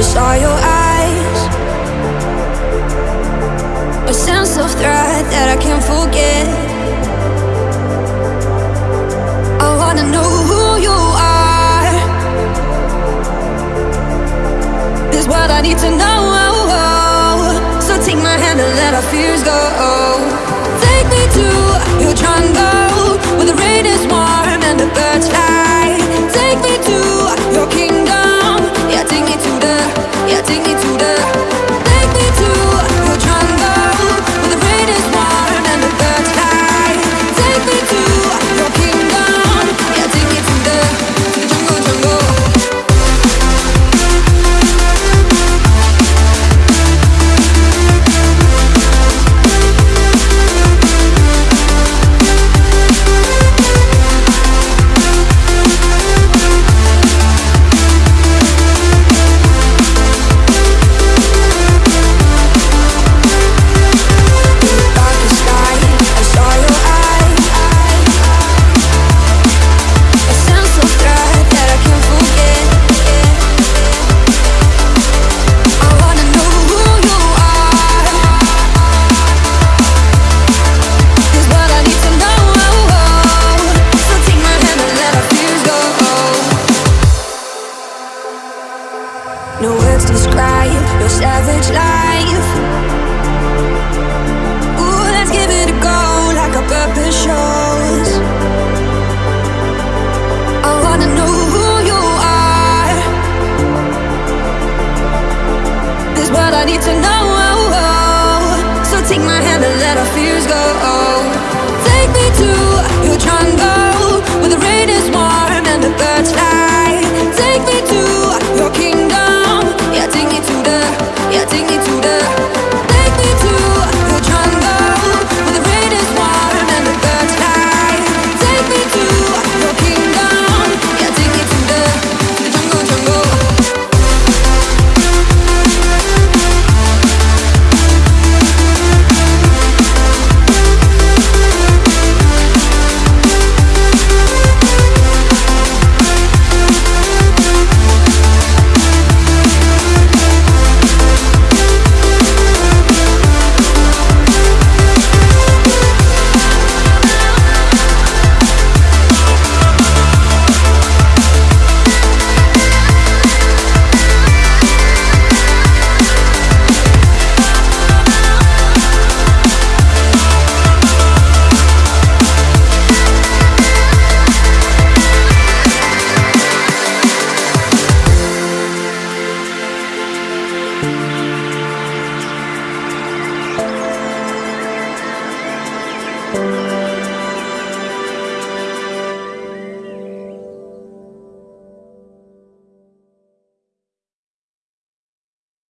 I saw your eyes. A sense of threat that I can't forget. I wanna know who you are. Is what I need to know. So take my hand and let our fears go. No words describe your savage life.